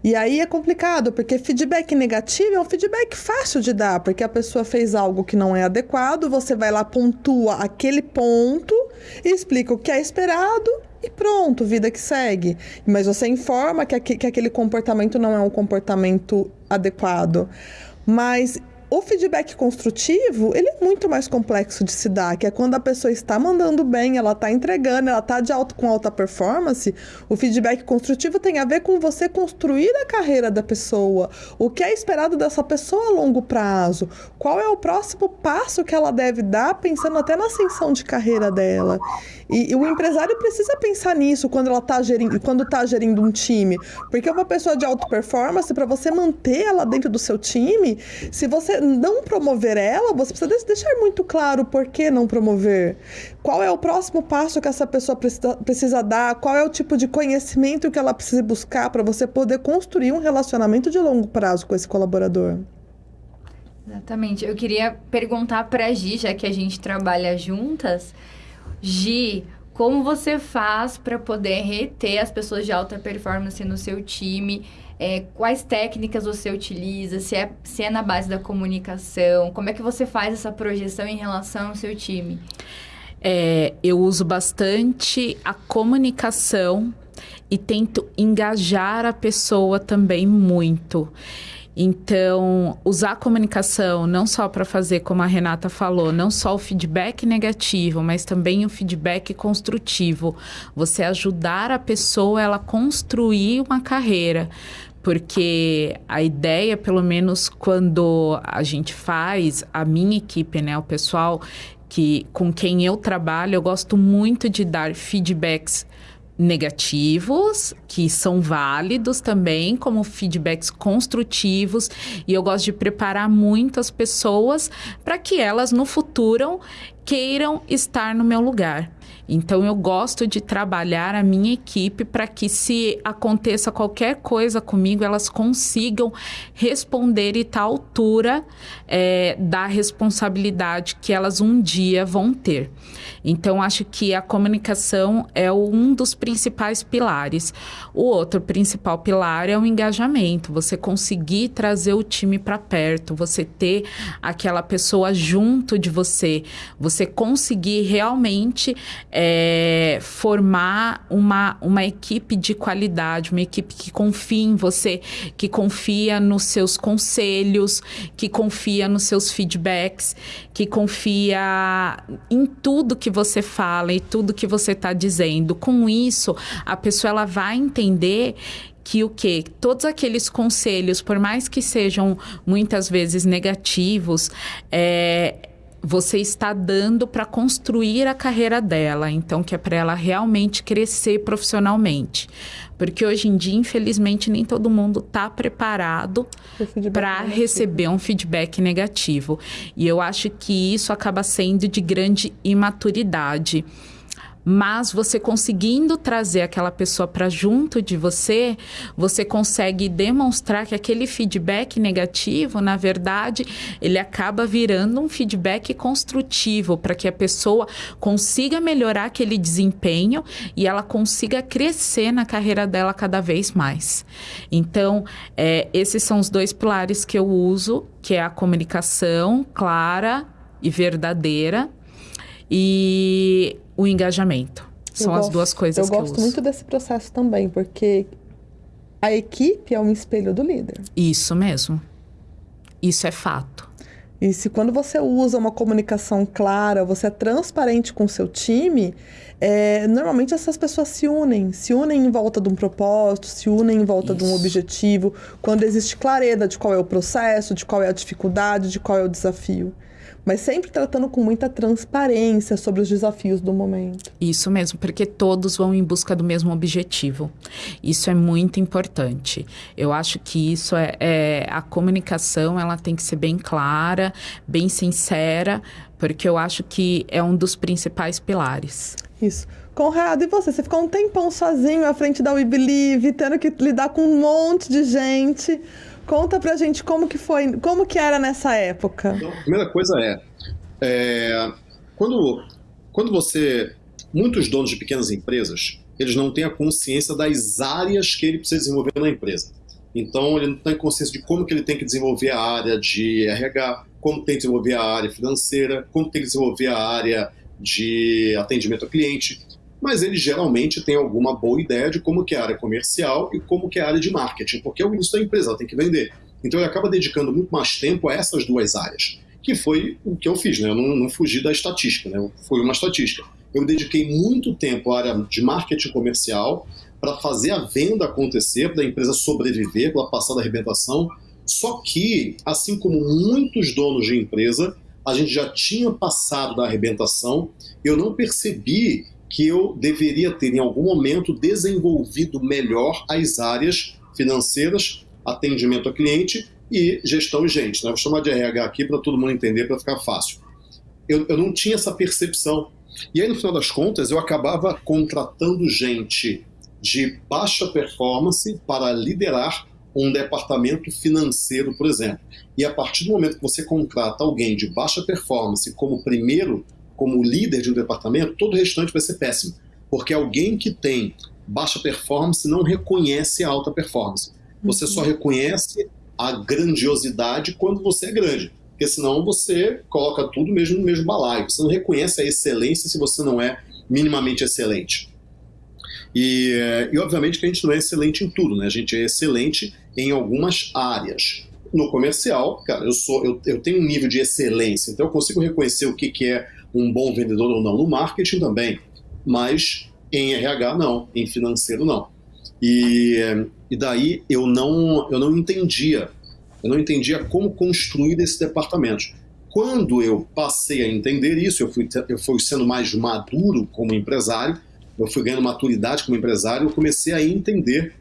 E aí é complicado, porque feedback negativo é um feedback fácil de dar, porque a pessoa fez algo que não é adequado, você vai lá, pontua aquele ponto explica o que é esperado e pronto, vida que segue. Mas você informa que aquele comportamento não é um comportamento adequado. Mas o feedback construtivo, ele é muito mais complexo de se dar, que é quando a pessoa está mandando bem, ela está entregando, ela está de alto, com alta performance. O feedback construtivo tem a ver com você construir a carreira da pessoa, o que é esperado dessa pessoa a longo prazo, qual é o próximo passo que ela deve dar, pensando até na ascensão de carreira dela. E, e o empresário precisa pensar nisso quando ela está gerindo, quando está gerindo um time, porque uma pessoa de alta performance, para você manter ela dentro do seu time, se você não promover ela, você precisa deixar muito claro por que não promover. Qual é o próximo passo que essa pessoa precisa, dar? Qual é o tipo de conhecimento que ela precisa buscar para você poder construir um relacionamento de longo prazo com esse colaborador? Exatamente. Eu queria perguntar para a Gi, já que a gente trabalha juntas, Gi, como você faz para poder reter as pessoas de alta performance no seu time? É, quais técnicas você utiliza, se é, se é na base da comunicação, como é que você faz essa projeção em relação ao seu time? É, eu uso bastante a comunicação e tento engajar a pessoa também muito. Então, usar a comunicação não só para fazer, como a Renata falou, não só o feedback negativo, mas também o feedback construtivo. Você ajudar a pessoa ela construir uma carreira porque a ideia, pelo menos quando a gente faz, a minha equipe, né, o pessoal que com quem eu trabalho, eu gosto muito de dar feedbacks negativos, que são válidos também, como feedbacks construtivos, e eu gosto de preparar muito as pessoas para que elas no futuro queiram estar no meu lugar. Então eu gosto de trabalhar a minha equipe para que se aconteça qualquer coisa comigo, elas consigam responder e estar à altura é, da responsabilidade que elas um dia vão ter. Então acho que a comunicação é um dos principais pilares. O outro principal pilar é o engajamento. Você conseguir trazer o time para perto, você ter aquela pessoa junto de você, você conseguir realmente é, formar uma, uma equipe de qualidade, uma equipe que confia em você, que confia nos seus conselhos, que confia nos seus feedbacks, que confia em tudo que você fala e tudo que você está dizendo. Com isso, a pessoa ela vai entender que o que todos aqueles conselhos, por mais que sejam muitas vezes negativos, é, você está dando para construir a carreira dela, então que é para ela realmente crescer profissionalmente. Porque hoje em dia, infelizmente, nem todo mundo está preparado para receber um feedback negativo. E eu acho que isso acaba sendo de grande imaturidade. Mas você conseguindo trazer aquela pessoa para junto de você, você consegue demonstrar que aquele feedback negativo, na verdade, ele acaba virando um feedback construtivo para que a pessoa consiga melhorar aquele desempenho e ela consiga crescer na carreira dela cada vez mais. Então, é, esses são os dois pilares que eu uso, que é a comunicação clara e verdadeira e o engajamento. São eu as duas coisas eu que eu gosto muito desse processo também, porque a equipe é um espelho do líder. Isso mesmo. Isso é fato. E se quando você usa uma comunicação clara, você é transparente com o seu time, é, normalmente essas pessoas se unem, se unem em volta de um propósito, se unem em volta Isso. de um objetivo, quando existe clareza de qual é o processo, de qual é a dificuldade, de qual é o desafio mas sempre tratando com muita transparência sobre os desafios do momento. Isso mesmo, porque todos vão em busca do mesmo objetivo. Isso é muito importante. Eu acho que isso é, é a comunicação, ela tem que ser bem clara, bem sincera, porque eu acho que é um dos principais pilares. Isso. Conrado, e você? Você ficou um tempão sozinho à frente da We Believe, tendo que lidar com um monte de gente. Conta pra gente como que foi, como que era nessa época. Então, a primeira coisa é, É, quando, quando você. Muitos donos de pequenas empresas, eles não têm a consciência das áreas que ele precisa desenvolver na empresa. Então, ele não tem consciência de como que ele tem que desenvolver a área de RH, como tem que desenvolver a área financeira, como tem que desenvolver a área de atendimento ao cliente. Mas ele geralmente tem alguma boa ideia de como que é a área comercial e como que é a área de marketing, porque é o início da empresa, ela tem que vender. Então ele acaba dedicando muito mais tempo a essas duas áreas, que foi o que eu fiz, né? Eu não, não fugi da estatística, né? Foi uma estatística. Eu dediquei muito tempo à área de marketing comercial para fazer a venda acontecer, para a empresa sobreviver, para passar da arrebentação. Só que, assim como muitos donos de empresa, a gente já tinha passado da arrebentação, eu não percebi que eu deveria ter, em algum momento, desenvolvido melhor as áreas financeiras, atendimento ao cliente e gestão gente. Né? Vou chamar de RH aqui para todo mundo entender, para ficar fácil. Eu, eu não tinha essa percepção. E aí, no final das contas, eu acabava contratando gente de baixa performance para liderar um departamento financeiro, por exemplo. E a partir do momento que você contrata alguém de baixa performance como primeiro, como líder de um departamento, todo o restante vai ser péssimo. Porque alguém que tem baixa performance não reconhece a alta performance. Você só reconhece a grandiosidade quando você é grande. Porque senão você coloca tudo mesmo no mesmo balaio. Você não reconhece a excelência se você não é minimamente excelente. E, e obviamente que a gente não é excelente em tudo, né? A gente é excelente em algumas áreas. No comercial, cara, eu sou eu, eu tenho um nível de excelência, então eu consigo reconhecer o que, que é um bom vendedor ou não. No marketing também, mas em RH não, em financeiro não. E, e daí eu não, eu não entendia, eu não entendia como construir esse departamento. Quando eu passei a entender isso, eu fui, eu fui sendo mais maduro como empresário, eu fui ganhando maturidade como empresário, eu comecei a entender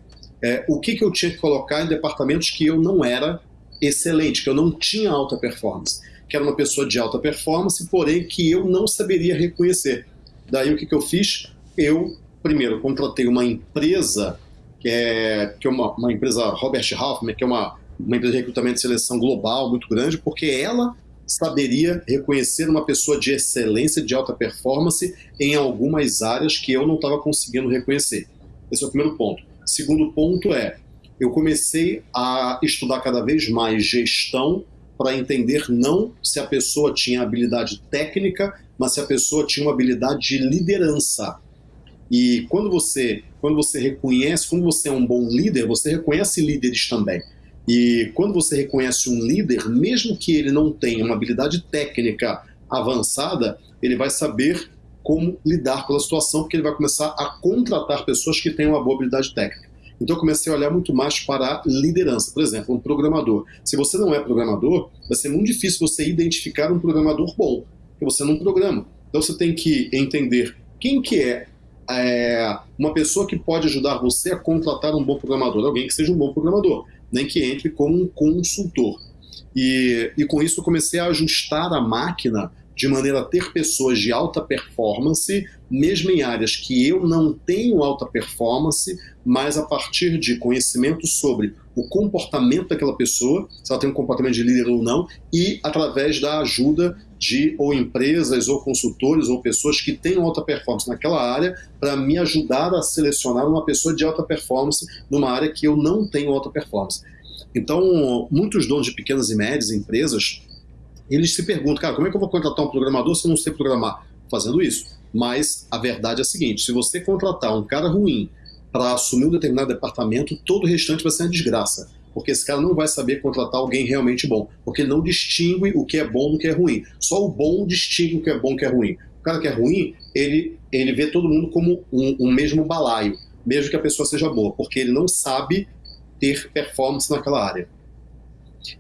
é, o que, que eu tinha que colocar em departamentos que eu não era excelente, que eu não tinha alta performance, que era uma pessoa de alta performance, porém que eu não saberia reconhecer. Daí o que, que eu fiz? Eu, primeiro, contratei uma empresa que é, que é uma, uma empresa Robert Halfman, que é uma, uma empresa de recrutamento e seleção global muito grande, porque ela saberia reconhecer uma pessoa de excelência, de alta performance em algumas áreas que eu não estava conseguindo reconhecer. Esse é o primeiro ponto. Segundo ponto é, eu comecei a estudar cada vez mais gestão para entender não se a pessoa tinha habilidade técnica, mas se a pessoa tinha uma habilidade de liderança. E quando você, quando você reconhece, quando você é um bom líder, você reconhece líderes também. E quando você reconhece um líder, mesmo que ele não tenha uma habilidade técnica avançada, ele vai saber como lidar com a situação, porque ele vai começar a contratar pessoas que tenham uma boa habilidade técnica. Então eu comecei a olhar muito mais para a liderança. Por exemplo, um programador. Se você não é programador, vai ser muito difícil você identificar um programador bom, porque você não programa. Então você tem que entender quem que é é, uma pessoa que pode ajudar você a contratar um bom programador, alguém que seja um bom programador, nem que entre como um consultor. E, e com isso eu comecei a ajustar a máquina de maneira a ter pessoas de alta performance, mesmo em áreas que eu não tenho alta performance, mas a partir de conhecimento sobre o comportamento daquela pessoa, se ela tem um comportamento de líder ou não, e através da ajuda de ou empresas, ou consultores, ou pessoas que tenham alta performance naquela área, para me ajudar a selecionar uma pessoa de alta performance numa área que eu não tenho alta performance. Então, muitos donos de pequenas e médias empresas, eles se perguntam, cara, como é que eu vou contratar um programador se eu não sei programar? Fazendo isso. Mas a verdade é a seguinte, se você contratar um cara ruim para assumir um determinado departamento, todo o restante vai ser uma desgraça porque esse cara não vai saber contratar alguém realmente bom, porque ele não distingue o que é bom do que é ruim. Só o bom distingue o que é bom do que é ruim. O cara que é ruim, ele, ele vê todo mundo como um, um mesmo balaio, mesmo que a pessoa seja boa, porque ele não sabe ter performance naquela área.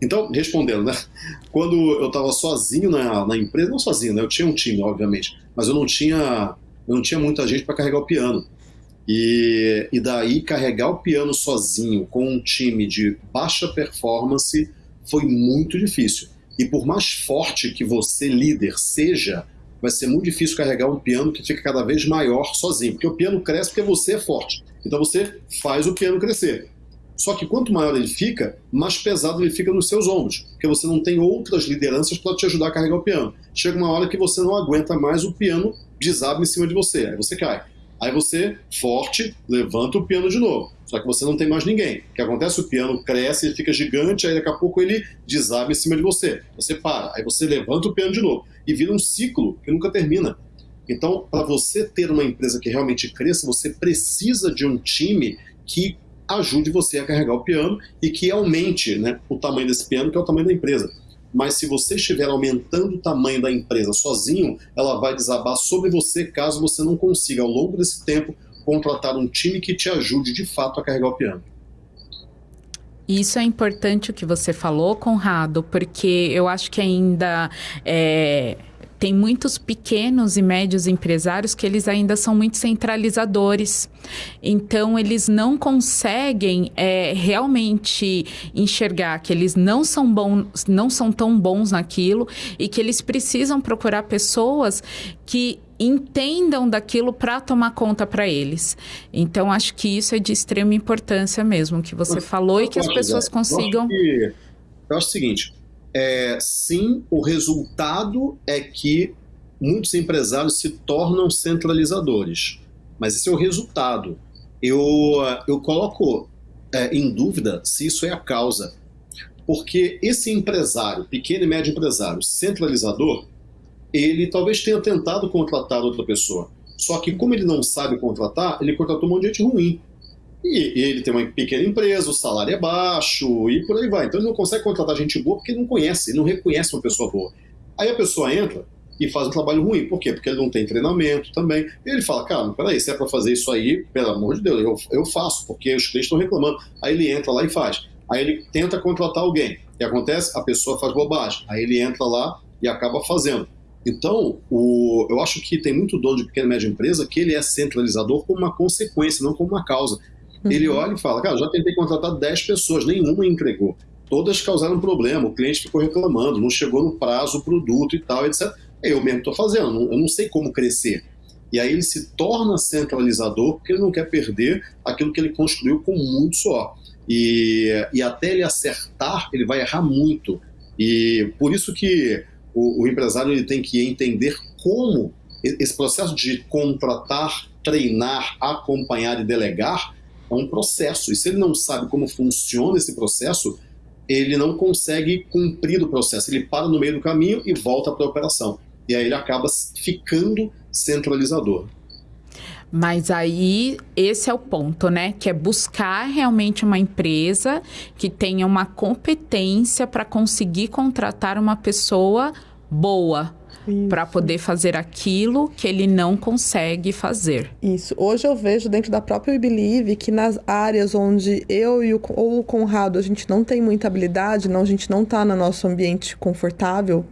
Então, respondendo, né? Quando eu estava sozinho na, na, empresa, não sozinho, né? Eu tinha um time, obviamente, mas eu não tinha, eu não tinha muita gente para carregar o piano. E, e daí carregar o piano sozinho com um time de baixa performance foi muito difícil. E por mais forte que você, líder, seja, vai ser muito difícil carregar um piano que fica cada vez maior sozinho. Porque o piano cresce porque você é forte. Então você faz o piano crescer. Só que quanto maior ele fica, mais pesado ele fica nos seus ombros, porque você não tem outras lideranças para te ajudar a carregar o piano. Chega uma hora que você não aguenta mais, o piano desaba em cima de você, aí você cai. Aí você, forte, levanta o piano de novo. Só que você não tem mais ninguém. O que acontece? O piano cresce, ele fica gigante, aí daqui a pouco ele desaba em cima de você. Você para, aí você levanta o piano de novo. E vira um ciclo que nunca termina. Então, para você ter uma empresa que realmente cresça, você precisa de um time que ajude você a carregar o piano e que aumente né, o tamanho desse piano, que é o tamanho da empresa. Mas se você estiver aumentando o tamanho da empresa sozinho, ela vai desabar sobre você caso você não consiga, ao longo desse tempo, contratar um time que te ajude de fato a carregar o piano. Isso é importante o que você falou, Conrado, porque eu acho que ainda é tem muitos pequenos e médios empresários que eles ainda são muito centralizadores. Então, eles não conseguem é, realmente enxergar que eles não são, bons, não são tão bons naquilo e que eles precisam procurar pessoas que entendam daquilo para tomar conta para eles. Então, acho que isso é de extrema importância mesmo, que você falou e que as pessoas consigam. Eu acho, que, eu acho o seguinte: é, sim, o resultado é que muitos empresários se tornam centralizadores. Mas esse é o resultado. Eu, eu coloco é, em dúvida se isso é a causa. Porque esse empresário, pequeno e médio empresário, centralizador, ele talvez tenha tentado contratar outra pessoa. Só que como ele não sabe contratar, ele contratou um monte de gente ruim. E, ele tem uma pequena empresa, o salário é baixo e por aí vai. Então ele não consegue contratar gente boa porque não conhece, ele não reconhece uma pessoa boa. Aí a pessoa entra e faz um trabalho ruim. Por quê? Porque ele não tem treinamento também. E ele fala, cara, peraí, se é para fazer isso aí, pelo amor de Deus, eu, eu faço, porque os clientes estão reclamando. Aí ele entra lá e faz. Aí ele tenta contratar alguém. O que acontece? A pessoa faz bobagem. Aí ele entra lá e acaba fazendo. Então, o, eu acho que tem muito dono de pequena e média empresa que ele é centralizador como uma consequência, não como uma causa. Uhum. Ele olha e fala, cara, já tentei contratar 10 pessoas, nenhuma entregou. Todas causaram problema, o cliente ficou reclamando, não chegou no prazo o produto e tal, etc. Eu mesmo estou fazendo, eu não sei como crescer. E aí ele se torna centralizador porque ele não quer perder aquilo que ele construiu com muito suor. E, e até ele acertar, ele vai errar muito. E por isso que o, o empresário ele tem que entender como esse processo de contratar, treinar, acompanhar e delegar é um processo. E se ele não sabe como funciona esse processo, ele não consegue cumprir o processo. Ele para no meio do caminho e volta para a operação. E aí ele acaba ficando centralizador. Mas aí esse é o ponto, né? Que é buscar realmente uma empresa que tenha uma competência para conseguir contratar uma pessoa boa, para poder fazer aquilo que ele não consegue fazer. Isso. Hoje eu vejo dentro da própria Believe que nas áreas onde eu e o, ou o Conrado a gente não tem muita habilidade, não, a gente não está no nosso ambiente confortável,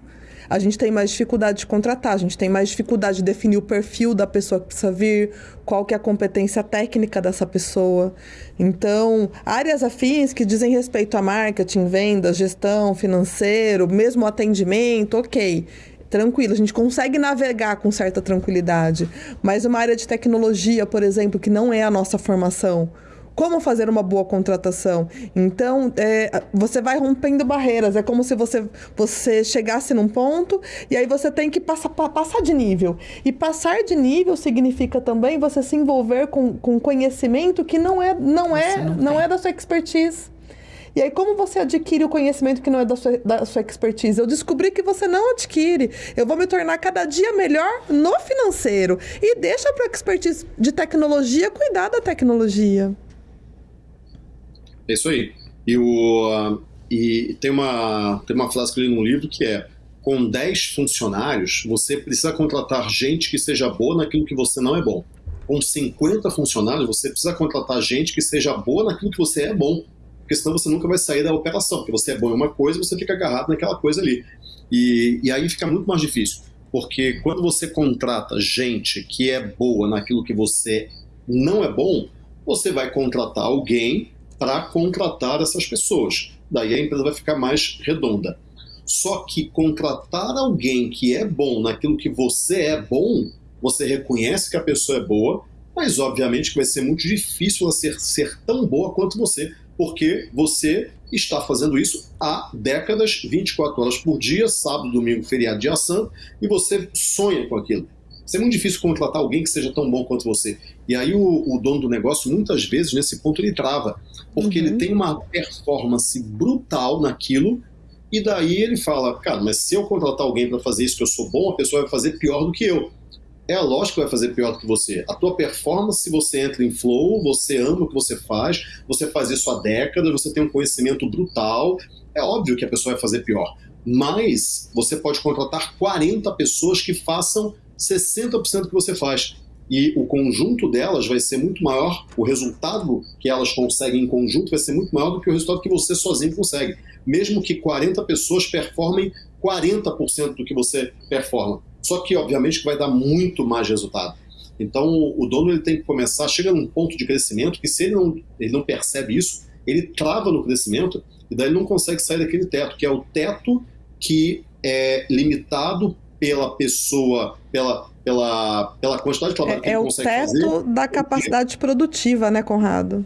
a gente tem mais dificuldade de contratar, a gente tem mais dificuldade de definir o perfil da pessoa que precisa vir, qual que é a competência técnica dessa pessoa. Então, áreas afins que dizem respeito a marketing, vendas, gestão, financeiro, mesmo atendimento, ok tranquilo, a gente consegue navegar com certa tranquilidade. Mas uma área de tecnologia, por exemplo, que não é a nossa formação, como fazer uma boa contratação. Então, é, você vai rompendo barreiras. É como se você, você chegasse num ponto e aí você tem que passar, passar de nível. E passar de nível significa também você se envolver com, com conhecimento que não é, não é, não, não é da sua expertise. E aí, como você adquire o conhecimento que não é da sua, da sua expertise? Eu descobri que você não adquire. Eu vou me tornar cada dia melhor no financeiro. E deixa para o expertise de tecnologia cuidar da tecnologia. É isso aí. E, o, e tem, uma, tem uma frase que eu li num livro que é com 10 funcionários, você precisa contratar gente que seja boa naquilo que você não é bom. Com 50 funcionários, você precisa contratar gente que seja boa naquilo que você é bom porque senão você nunca vai sair da operação, porque você é bom em uma coisa você fica agarrado naquela coisa ali. E, e aí fica muito mais difícil, porque quando você contrata gente que é boa naquilo que você não é bom, você vai contratar alguém para contratar essas pessoas. Daí a empresa vai ficar mais redonda. Só que contratar alguém que é bom naquilo que você é bom, você reconhece que a pessoa é boa, mas obviamente que vai ser muito difícil ela ser, ser tão boa quanto você, porque você está fazendo isso há décadas, 24 horas por dia, sábado, domingo, feriado, dia santo, e você sonha com aquilo. Isso é muito difícil contratar alguém que seja tão bom quanto você. E aí o, o dono do negócio, muitas vezes, nesse ponto, ele trava. Porque uhum. ele tem uma performance brutal naquilo, e daí ele fala, cara, mas se eu contratar alguém para fazer isso que eu sou bom, a pessoa vai fazer pior do que eu. É lógico que vai fazer pior do que você. A tua performance, se você entra em flow, você ama o que você faz, você faz isso há décadas, você tem um conhecimento brutal, é óbvio que a pessoa vai fazer pior. Mas você pode contratar 40 pessoas que façam 60% do que você faz. E o conjunto delas vai ser muito maior, o resultado que elas conseguem em conjunto vai ser muito maior do que o resultado que você sozinho consegue. Mesmo que 40 pessoas performem 40% do que você performa. Só que, obviamente, que vai dar muito mais resultado. Então, o dono ele tem que começar, chega num ponto de crescimento que se ele não, ele não percebe isso, ele trava no crescimento e daí ele não consegue sair daquele teto, que é o teto que é limitado pela pessoa, pela, pela, pela quantidade de trabalho é, que ele é consegue fazer. É o teto da capacidade produtiva, né, Conrado?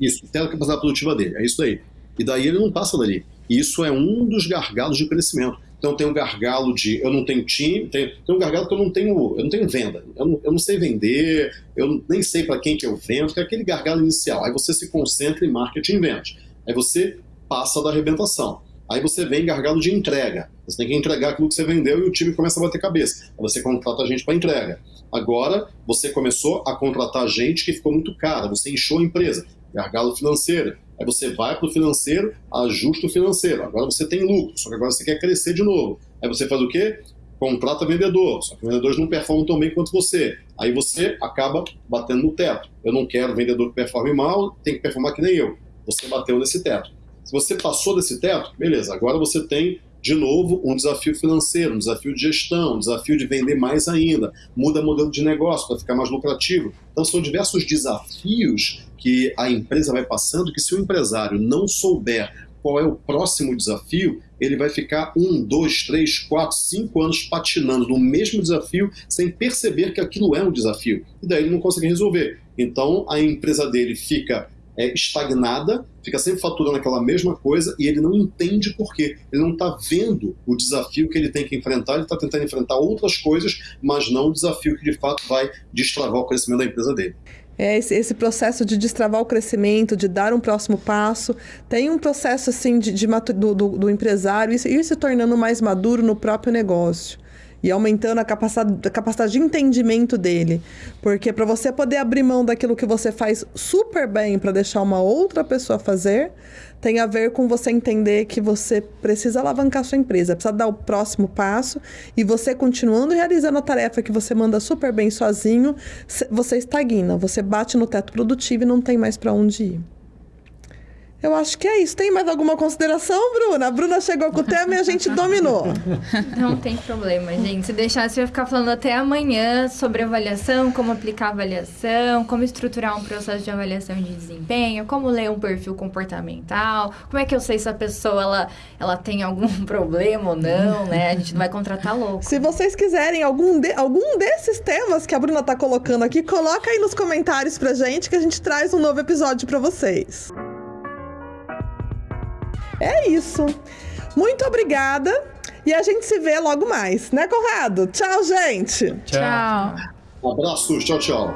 Isso, o teto da capacidade produtiva dele, é isso aí. E daí ele não passa dali. E isso é um dos gargalos de crescimento. Então tem um gargalo de eu não tenho time, tem, tem um gargalo que eu não tenho, eu não tenho venda, eu não, eu não sei vender, eu nem sei para quem que eu vendo, que é aquele gargalo inicial. Aí você se concentra em marketing e vendas. Aí você passa da arrebentação. Aí você vem gargalo de entrega. Você tem que entregar aquilo que você vendeu e o time começa a bater cabeça. Aí você contrata gente para entrega. Agora você começou a contratar gente que ficou muito cara, você inchou a empresa. Gargalo financeiro. Aí você vai para o financeiro, ajusta o financeiro. Agora você tem lucro, só que agora você quer crescer de novo. Aí você faz o quê? Contrata vendedor, só que vendedores não performam tão bem quanto você. Aí você acaba batendo no teto. Eu não quero vendedor que performe mal, tem que performar que nem eu. Você bateu nesse teto. Se você passou desse teto, beleza, agora você tem de novo, um desafio financeiro, um desafio de gestão, um desafio de vender mais ainda, muda modelo de negócio para ficar mais lucrativo. Então, são diversos desafios que a empresa vai passando que, se o empresário não souber qual é o próximo desafio, ele vai ficar um, dois, três, quatro, cinco anos patinando no mesmo desafio sem perceber que aquilo é um desafio. E daí ele não consegue resolver. Então, a empresa dele fica é, estagnada, fica sempre faturando aquela mesma coisa e ele não entende por quê. Ele não está vendo o desafio que ele tem que enfrentar, ele está tentando enfrentar outras coisas, mas não o desafio que de fato vai destravar o crescimento da empresa dele. É esse, esse, processo de destravar o crescimento, de dar um próximo passo. Tem um processo assim de, de do, do, do, empresário ir, ir se tornando mais maduro no próprio negócio e aumentando a capacidade, a capacidade de entendimento dele. Porque para você poder abrir mão daquilo que você faz super bem para deixar uma outra pessoa fazer, tem a ver com você entender que você precisa alavancar sua empresa, precisa dar o próximo passo e você continuando realizando a tarefa que você manda super bem sozinho, você estagna, você bate no teto produtivo e não tem mais para onde ir. Eu acho que é isso. Tem mais alguma consideração, Bruna? A Bruna chegou com o tema e a gente dominou. Não tem problema, gente. Se deixar, você vai ficar falando até amanhã sobre avaliação, como aplicar avaliação, como estruturar um processo de avaliação de desempenho, como ler um perfil comportamental, como é que eu sei se a pessoa ela, ela tem algum problema ou não, né? A gente não vai contratar louco. Se vocês quiserem algum, de, algum desses temas que a Bruna tá colocando aqui, coloca aí nos comentários pra gente que a gente traz um novo episódio para vocês. É isso. Muito obrigada. E a gente se vê logo mais, né, Conrado? Tchau, gente. Tchau. Um abraço. Tchau, tchau.